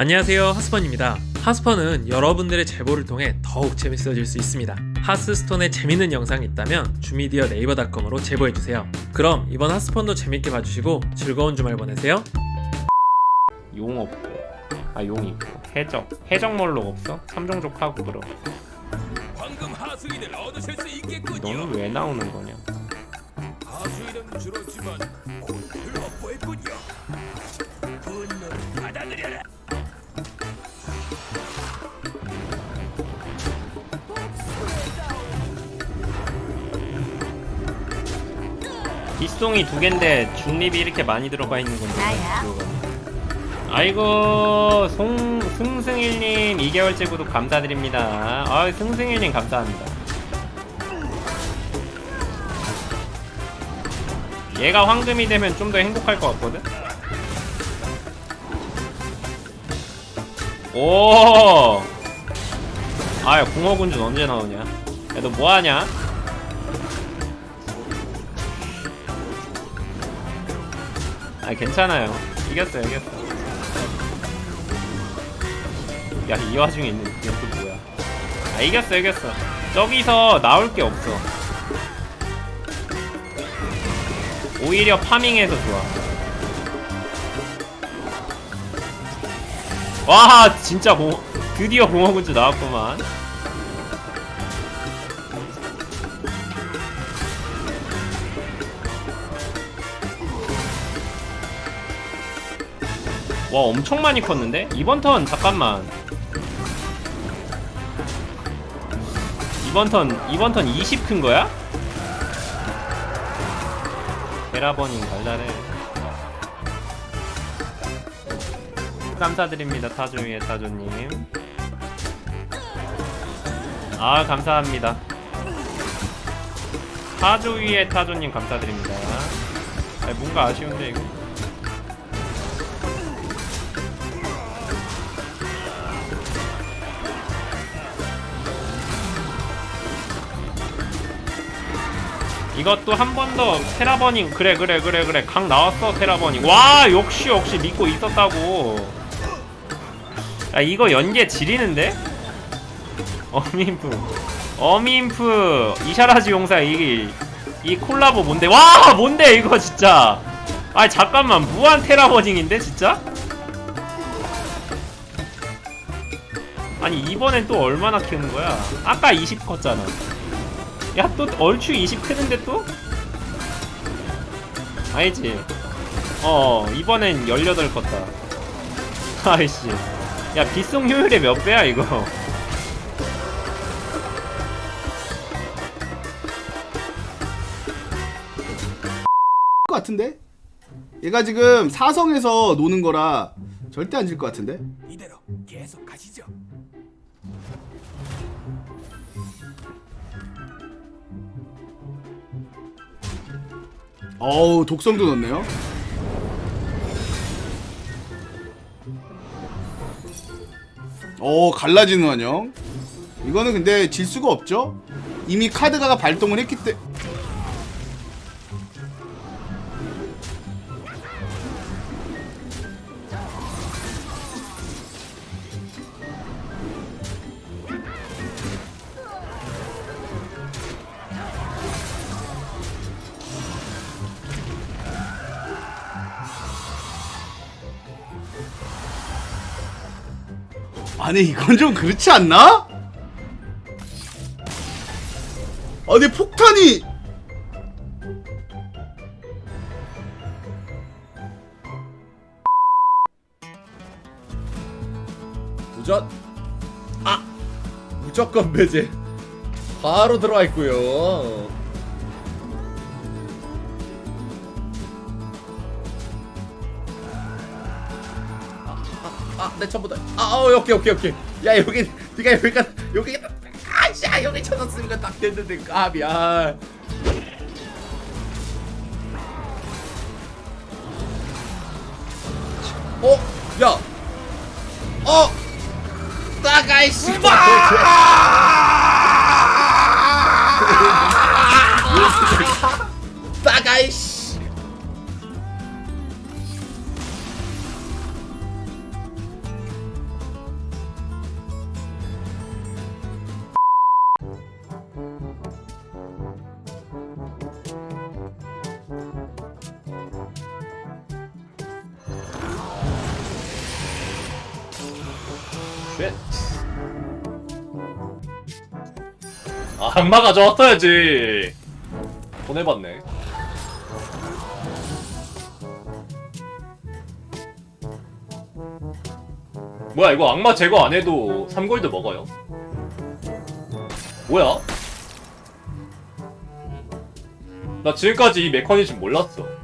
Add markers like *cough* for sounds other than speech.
안녕하세요 하스펀입니다. 하스펀은 여러분들의 제보를 통해 더욱 재밌어질 수 있습니다. 하스스톤에 재밌는 영상이 있다면 주미디어 네이버닷컴으로 제보해주세요. 그럼 이번 하스펀도 재밌게 봐주시고 즐거운 주말 보내세요. 용 없고 아용 있고 해적. 해적 몰록 없어? 삼종족 하고 그럼. 너는 왜 나오는 거냐? 하수인은 줄었지만 빗송이 두 갠데 중립이 이렇게 많이 들어가 있는 건데. 아이고 송 승승일님 2개월째 구독 감사드립니다. 아 승승일님 감사합니다. 얘가 황금이 되면 좀 더 행복할 것 같거든? 오! 아야 공허군주 언제 나오냐? 야 너 뭐하냐 아 괜찮아요. 이겼어요 이겼어 야이 와중에 있는 이게 또 뭐야? 아 이겼어 이겼어. 저기서 나올 게 없어. 오히려 파밍해서 좋아. 와 진짜 공 드디어 공허군주 나왔구만 와 엄청 많이 컸는데? 이번 턴 잠깐만. 이번 턴 이번 턴 20 큰 거야? 베라버닝 달달해. 감사드립니다 타조위의 타조님. 아 감사합니다. 타조위의 타조님 감사드립니다. 아 뭔가 아쉬운데 이거 이것도 한 번 더 테라버닝. 그래 그래 그래 그래. 강 나왔어 테라버닝. 와 역시 역시 믿고 있었다고. 야 이거 연계 지리는데? 어민프. 어민프. 이샤라지 용사 이, 이 콜라보 뭔데? 와 뭔데 이거 진짜? 아 잠깐만. 무한 테라버닝인데 진짜? 아니 이번엔 또 얼마나 키우는 거야? 아까 20 컸잖아 야 또 얼추 20 크는데 또? 아니지 어 이번엔 18 컸다 *laughs* 아이씨 야 빗송 효율의 몇 배야 이거 것 *laughs* 같은데? 얘가 지금 사성에서 노는 거라 절대 안 질 것 같은데? 어우 독성도 넣네요. 어 갈라지는 환영. 이거는 근데 질 수가 없죠? 이미 카드가 발동을 했기 때 아니 이건 좀 그렇지 않나? 아니 폭탄이 도전. 아 무조건 배제. 바로 들어와 있고요 아내 처음부터 아 어, 오케이 오케이 오케이. 야 여기 네가 여기가 여기 아씨 여기 찾았으니까 딱 됐는데 까비야 어? 야. 어? 따가이씨. 따 Shit. 아, 악마 가져왔어야지. 보내봤네. 뭐야, 이거 악마 제거 안 해도 3골드 먹어요? 뭐야? 나 지금까지 이 메커니즘 몰랐어.